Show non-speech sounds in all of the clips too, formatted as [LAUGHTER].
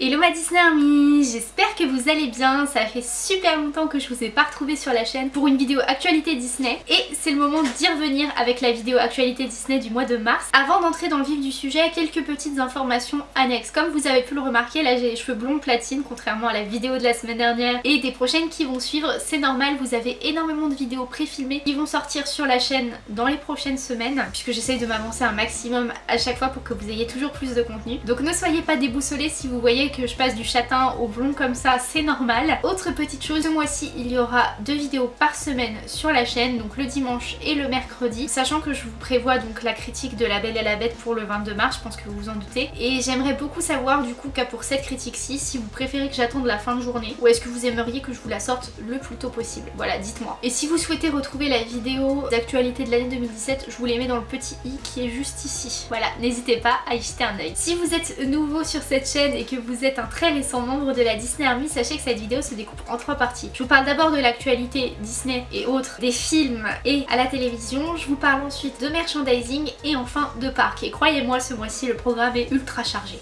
Hello ma Disney Army, j'espère que vous allez bien, ça fait super longtemps que je vous ai pas retrouvé sur la chaîne pour une vidéo actualité Disney et c'est le moment d'y revenir avec la vidéo actualité Disney du mois de mars. Avant d'entrer dans le vif du sujet, quelques petites informations annexes. Comme vous avez pu le remarquer, là j'ai les cheveux blonds platine contrairement à la vidéo de la semaine dernière et des prochaines qui vont suivre, c'est normal, vous avez énormément de vidéos pré-filmées qui vont sortir sur la chaîne dans les prochaines semaines puisque j'essaye de m'avancer un maximum à chaque fois pour que vous ayez toujours plus de contenu. Donc ne soyez pas déboussolés si vous voyez que je passe du châtain au blond comme ça, c'est normal. Autre petite chose, ce mois-ci il y aura deux vidéos par semaine sur la chaîne, donc le dimanche et le mercredi, sachant que je vous prévois donc la critique de La Belle et la Bête pour le 22 mars, je pense que vous vous en doutez. Et j'aimerais beaucoup savoir du coup qu'à pour cette critique-ci, si vous préférez que j'attende la fin de journée ou est-ce que vous aimeriez que je vous la sorte le plus tôt possible? Voilà, dites-moi. Et si vous souhaitez retrouver la vidéo d'actualité de l'année 2017, je vous les mets dans le petit i qui est juste ici. Voilà, n'hésitez pas à y jeter un oeil. Si vous êtes nouveau sur cette chaîne et que vous êtes un très récent membre de la Disney Army, sachez que cette vidéo se découpe en trois parties. Je vous parle d'abord de l'actualité Disney et autres, des films et à la télévision. Je vous parle ensuite de merchandising et enfin de parcs. Et croyez-moi, ce mois-ci, le programme est ultra chargé.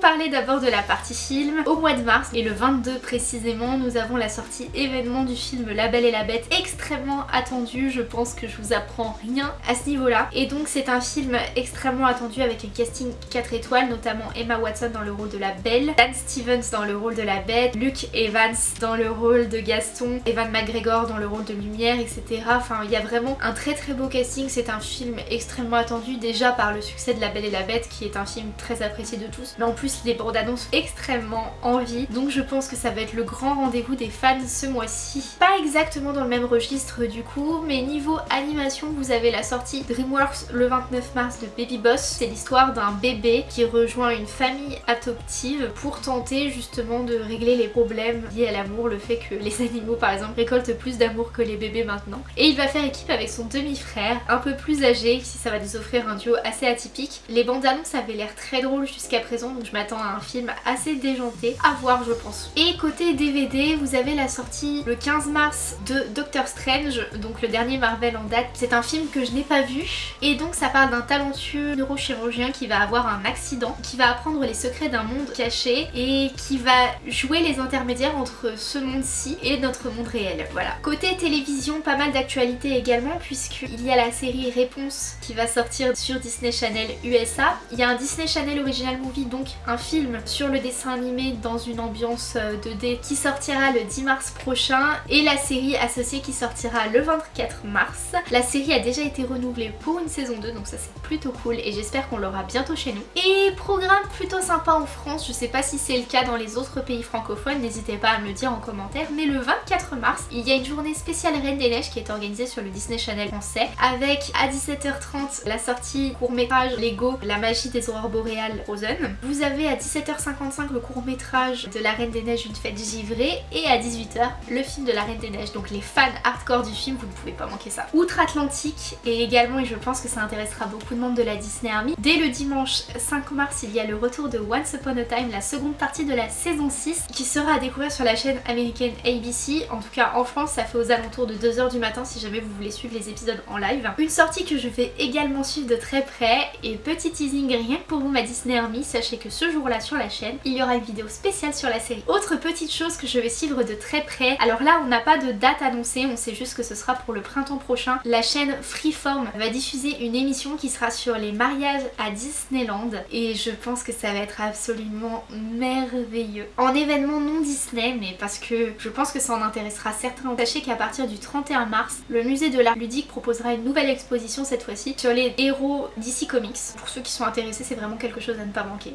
Parler d'abord de la partie film, au mois de mars et le 22 précisément, nous avons la sortie événement du film La Belle et la Bête, extrêmement attendu, je pense que je vous apprends rien à ce niveau-là. Et donc c'est un film extrêmement attendu avec un casting 4 étoiles, notamment Emma Watson dans le rôle de la Belle, Dan Stevens dans le rôle de la Bête, Luke Evans dans le rôle de Gaston, Evan McGregor dans le rôle de Lumière, etc. Enfin il y a vraiment un très très beau casting, c'est un film extrêmement attendu déjà par le succès de La Belle et la Bête qui est un film très apprécié de tous, mais en plus les bandes annonces extrêmement envie donc je pense que ça va être le grand rendez-vous des fans ce mois-ci. Pas exactement dans le même registre du coup mais niveau animation vous avez la sortie DreamWorks le 29 mars de Baby Boss. C'est l'histoire d'un bébé qui rejoint une famille adoptive pour tenter justement de régler les problèmes liés à l'amour, le fait que les animaux par exemple récoltent plus d'amour que les bébés maintenant. Et il va faire équipe avec son demi-frère un peu plus âgé si ça va nous offrir un duo assez atypique. Les bandes annonces avaient l'air très drôles jusqu'à présent donc je m'attends à un film assez déjanté à voir je pense. Et côté DVD vous avez la sortie le 15 mars de Doctor Strange donc le dernier Marvel en date. C'est un film que je n'ai pas vu et donc ça parle d'un talentueux neurochirurgien qui va avoir un accident, qui va apprendre les secrets d'un monde caché et qui va jouer les intermédiaires entre ce monde-ci et notre monde réel. Voilà. Côté télévision, pas mal d'actualités également puisqu'il y a la série Réponse qui va sortir sur Disney Channel USA. Il y a un Disney Channel Original Movie donc un film sur le dessin animé dans une ambiance 2D euh, qui sortira le 10 mars prochain et la série associée qui sortira le 24 mars. La série a déjà été renouvelée pour une saison 2 donc ça c'est plutôt cool et j'espère qu'on l'aura bientôt chez nous. Et programme plutôt sympa en France, je sais pas si c'est le cas dans les autres pays francophones, n'hésitez pas à me le dire en commentaire, mais le 24 mars, il y a une journée spéciale Reine des Neiges qui est organisée sur le Disney Channel français avec à 17h30 la sortie court métrage Lego La magie des aurores boréales Frozen. Vous avez à 17h55 le court métrage de La Reine des Neiges Une fête givrée et à 18h le film de La Reine des Neiges. Donc les fans hardcore du film, vous ne pouvez pas manquer ça. Outre-Atlantique et également, et je pense que ça intéressera beaucoup de membres de la Disney Army, dès le dimanche 5 mars, il y a le retour de Once Upon a Time, la seconde partie de la saison 6 qui sera à découvrir sur la chaîne américaine ABC. En tout cas en France, ça fait aux alentours de 2h du matin si jamais vous voulez suivre les épisodes en live. Une sortie que je vais également suivre de très près et petit teasing rien que pour vous ma Disney Army, sachez que jour-là sur la chaîne, il y aura une vidéo spéciale sur la série. Autre petite chose que je vais suivre de très près, alors là on n'a pas de date annoncée, on sait juste que ce sera pour le printemps prochain. La chaîne Freeform va diffuser une émission qui sera sur les mariages à Disneyland et je pense que ça va être absolument merveilleux. En événement non Disney mais parce que je pense que ça en intéressera certains. Sachez qu'à partir du 31 mars, le musée de l'art ludique proposera une nouvelle exposition cette fois-ci sur les héros DC Comics. Pour ceux qui sont intéressés, c'est vraiment quelque chose à ne pas manquer.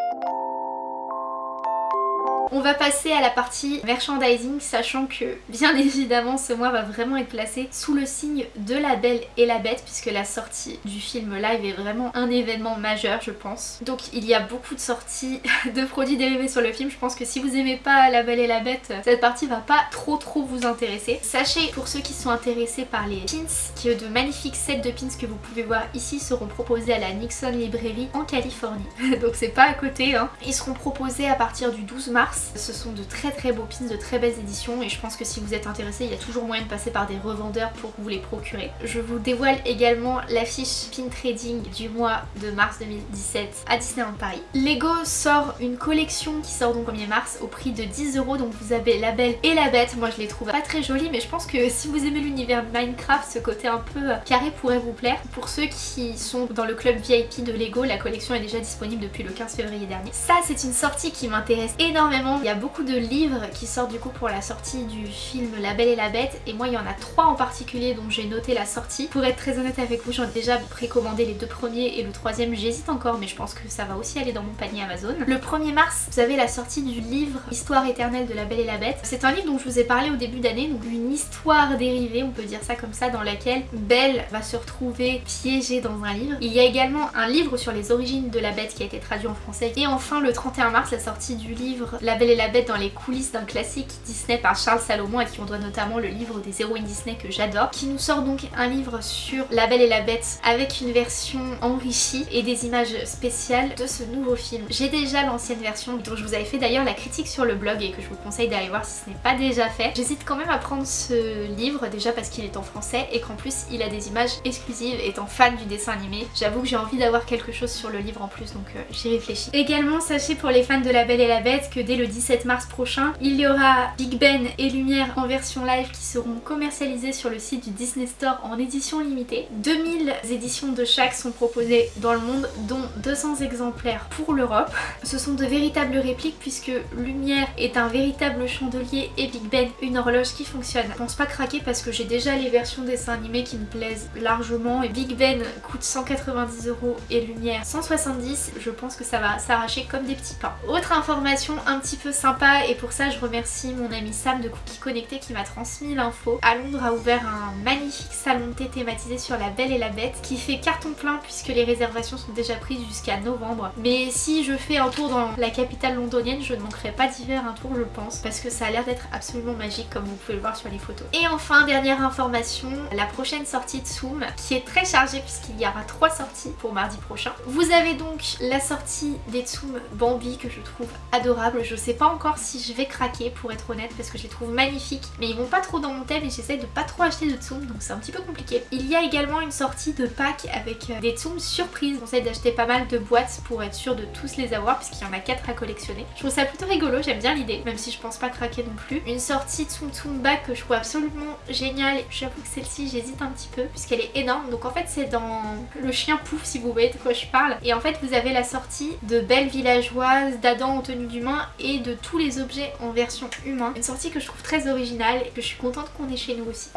On va passer à la partie merchandising, sachant que bien [LAUGHS] évidemment ce mois va vraiment être placé sous le signe de la Belle et la Bête, puisque la sortie du film live est vraiment un événement majeur je pense. Donc il y a beaucoup de sorties [LAUGHS] de produits dérivés sur le film, je pense que si vous aimez pas la Belle et la Bête, cette partie va pas trop trop vous intéresser. Sachez pour ceux qui sont intéressés par les pins, que de magnifiques sets de pins que vous pouvez voir ici seront proposés à la Nixon Librairie en Californie. [LAUGHS] Donc c'est pas à côté, hein. Ils seront proposés à partir du 12 mars Ce sont de très très beaux pins, de très belles éditions et je pense que si vous êtes intéressé, il y a toujours moyen de passer par des revendeurs pour vous les procurer. Je vous dévoile également l'affiche pin trading du mois de mars 2017 à Disneyland Paris. Lego sort une collection qui sort donc 1er mars au prix de 10 euros donc vous avez la belle et la bête. Moi je les trouve pas très jolies mais je pense que si vous aimez l'univers Minecraft, ce côté un peu carré pourrait vous plaire. Pour ceux qui sont dans le club VIP de Lego, la collection est déjà disponible depuis le 15 février dernier. Ça c'est une sortie qui m'intéresse énormément. Il y a beaucoup de livres qui sortent du coup pour la sortie du film La Belle et la Bête et moi il y en a trois en particulier dont j'ai noté la sortie. Pour être très honnête avec vous, j'en ai déjà précommandé les deux premiers et le troisième j'hésite encore mais je pense que ça va aussi aller dans mon panier Amazon. Le 1er mars, vous avez la sortie du livre Histoire éternelle de la Belle et la Bête. C'est un livre dont je vous ai parlé au début d'année, donc une histoire dérivée, on peut dire ça comme ça, dans laquelle Belle va se retrouver piégée dans un livre. Il y a également un livre sur les origines de la bête qui a été traduit en français. Et enfin le 31 mars, la sortie du livre La Belle et la Bête dans les coulisses d'un classique Disney par Charles Salomon à qui on doit notamment le livre des héroïnes Disney que j'adore, qui nous sort donc un livre sur La Belle et la Bête avec une version enrichie et des images spéciales de ce nouveau film. J'ai déjà l'ancienne version dont je vous avais fait d'ailleurs la critique sur le blog et que je vous conseille d'aller voir si ce n'est pas déjà fait. J'hésite quand même à prendre ce livre déjà parce qu'il est en français et qu'en plus il a des images exclusives étant fan du dessin animé. J'avoue que j'ai envie d'avoir quelque chose sur le livre en plus donc euh, j'y réfléchis. Également sachez pour les fans de La Belle et la Bête que dès le 17 mars prochain il y aura Big Ben et Lumière en version live qui seront commercialisés sur le site du Disney Store en édition limitée. 2000 éditions de chaque sont proposées dans le monde dont 200 exemplaires pour l'Europe. Ce sont de véritables répliques puisque Lumière est un véritable chandelier et Big Ben une horloge qui fonctionne. Je pense pas craquer parce que j'ai déjà les versions dessins animés qui me plaisent largement et Big Ben coûte 190 euros et Lumière 170. Je pense que ça va s'arracher comme des petits pains. Autre information un petit peu sympa et pour ça je remercie mon ami Sam de Cookie Connecté qui m'a transmis l'info. À Londres a ouvert un magnifique salon de thé thématisé sur la Belle et la Bête qui fait carton plein puisque les réservations sont déjà prises jusqu'à novembre. Mais si je fais un tour dans la capitale londonienne, je ne manquerai pas d'y faire un tour je pense parce que ça a l'air d'être absolument magique comme vous pouvez le voir sur les photos. Et enfin, dernière information, la prochaine sortie de Zoom qui est très chargée puisqu'il y aura trois sorties pour mardi prochain. Vous avez donc la sortie des Tsum Bambi que je trouve adorable. Je sais pas encore si je vais craquer pour être honnête parce que je les trouve magnifiques mais ils vont pas trop dans mon thème et j'essaie de pas trop acheter de Tsum donc c'est un petit peu compliqué. Il y a également une sortie de pack avec euh, des Tsum surprises. Je conseille d'acheter pas mal de boîtes pour être sûr de tous les avoir puisqu'il y en a 4 à collectionner. Je trouve ça plutôt rigolo, j'aime bien l'idée même si je pense pas craquer non plus. Une sortie Tsum Tsum Bag que je trouve absolument géniale. J'avoue que celle-ci j'hésite un petit peu puisqu'elle est énorme donc en fait c'est dans le chien pouf si vous voyez de quoi je parle et en fait vous avez la sortie de belles villageoises, d'Adam en tenue d'humain et de tous les objets en version humain. Une sortie que je trouve très originale et que je suis contente qu'on ait chez nous aussi.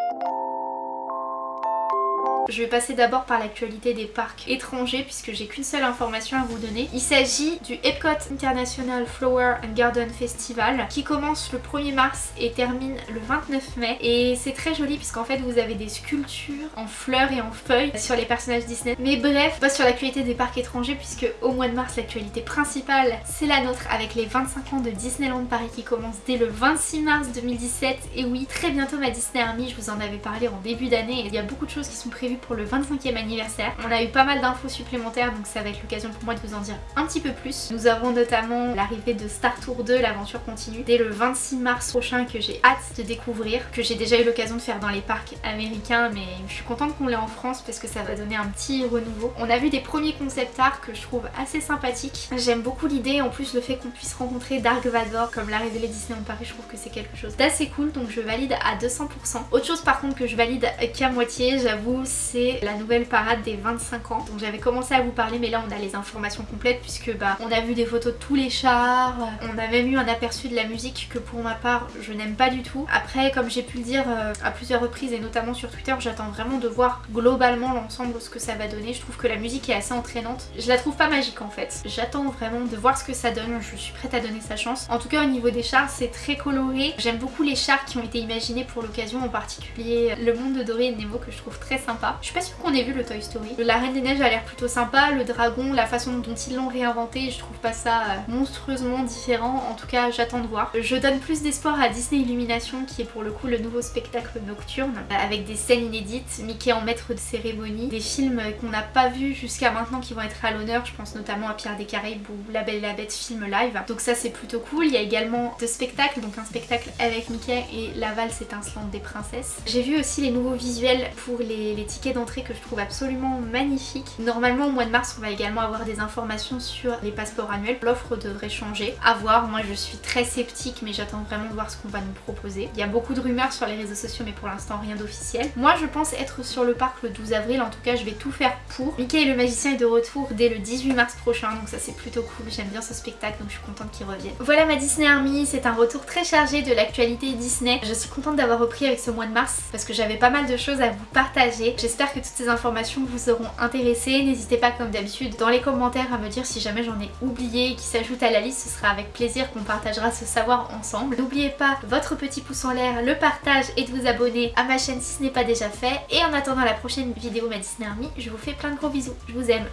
Je vais passer d'abord par l'actualité des parcs étrangers puisque j'ai qu'une seule information à vous donner. Il s'agit du Epcot International Flower and Garden Festival qui commence le 1er mars et termine le 29 mai et c'est très joli puisqu'en fait vous avez des sculptures en fleurs et en feuilles sur les personnages Disney. Mais bref, pas sur l'actualité des parcs étrangers puisque au mois de mars l'actualité principale c'est la nôtre avec les 25 ans de Disneyland Paris qui commence dès le 26 mars 2017 et oui très bientôt ma Disney Army, je vous en avais parlé en début d'année il y a beaucoup de choses qui sont prévues pour le 25e anniversaire. On a eu pas mal d'infos supplémentaires donc ça va être l'occasion pour moi de vous en dire un petit peu plus. Nous avons notamment l'arrivée de Star Tour 2, l'aventure continue, dès le 26 mars prochain que j'ai hâte de découvrir, que j'ai déjà eu l'occasion de faire dans les parcs américains mais je suis contente qu'on l'ait en France parce que ça va donner un petit renouveau. On a vu des premiers concept art que je trouve assez sympathiques. J'aime beaucoup l'idée, en plus le fait qu'on puisse rencontrer Dark Vador comme l'a révélé Disney en Paris, je trouve que c'est quelque chose d'assez cool donc je valide à 200%. Autre chose par contre que je valide qu'à moitié, j'avoue, c'est la nouvelle parade des 25 ans. Donc j'avais commencé à vous parler mais là on a les informations complètes puisque bah on a vu des photos de tous les chars, on a même eu un aperçu de la musique que pour ma part je n'aime pas du tout. Après comme j'ai pu le dire euh, à plusieurs reprises et notamment sur Twitter j'attends vraiment de voir globalement l'ensemble ce que ça va donner. Je trouve que la musique est assez entraînante. Je la trouve pas magique en fait. J'attends vraiment de voir ce que ça donne. Je suis prête à donner sa chance. En tout cas au niveau des chars c'est très coloré. J'aime beaucoup les chars qui ont été imaginés pour l'occasion en particulier le monde de Dory et Nemo que je trouve très sympa. Je suis pas sûre qu'on ait vu le Toy Story. La Reine des Neiges a l'air plutôt sympa, le dragon, la façon dont ils l'ont réinventé, je trouve pas ça euh, monstrueusement différent. En tout cas, j'attends de voir. Je donne plus d'espoir à Disney Illumination qui est pour le coup le nouveau spectacle nocturne avec des scènes inédites, Mickey en maître de cérémonie, des films qu'on n'a pas vus jusqu'à maintenant qui vont être à l'honneur, je pense notamment à Pierre des Caraïbes ou La Belle et la Bête film live. Donc ça c'est plutôt cool. Il y a également deux spectacles, donc un spectacle avec Mickey et La valse étincelante des princesses. J'ai vu aussi les nouveaux visuels pour les, les tickets d'entrée que je trouve absolument magnifiques. Normalement au mois de mars on va également avoir des informations sur les passeports annuels. L'offre devrait changer. À voir, moi je suis très sceptique mais j'attends vraiment de voir ce qu'on va nous proposer. Il y a beaucoup de rumeurs sur les réseaux sociaux mais pour l'instant rien d'officiel. Moi je pense être sur le parc le 12 avril, en tout cas je vais tout faire pour. Mickey le magicien est de retour dès le 18 mars prochain donc ça c'est plutôt cool, j'aime bien ce spectacle donc je suis contente qu'il revienne. Voilà ma Disney Army, c'est un retour très chargé de l'actualité Disney. Je suis contente d'avoir repris avec ce mois de mars parce que j'avais pas mal de choses à vous partager. J'espère que toutes ces informations vous auront intéressé. N'hésitez pas comme d'habitude dans les commentaires à me dire si jamais j'en ai oublié qui s'ajoute à la liste, ce sera avec plaisir qu'on partagera ce savoir ensemble. N'oubliez pas votre petit pouce en l'air, le partage et de vous abonner à ma chaîne si ce n'est pas déjà fait. Et en attendant la prochaine vidéo ma Army, je vous fais plein de gros bisous. Je vous aime.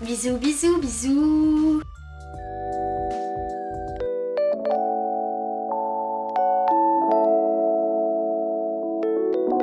Bisous bisous bisous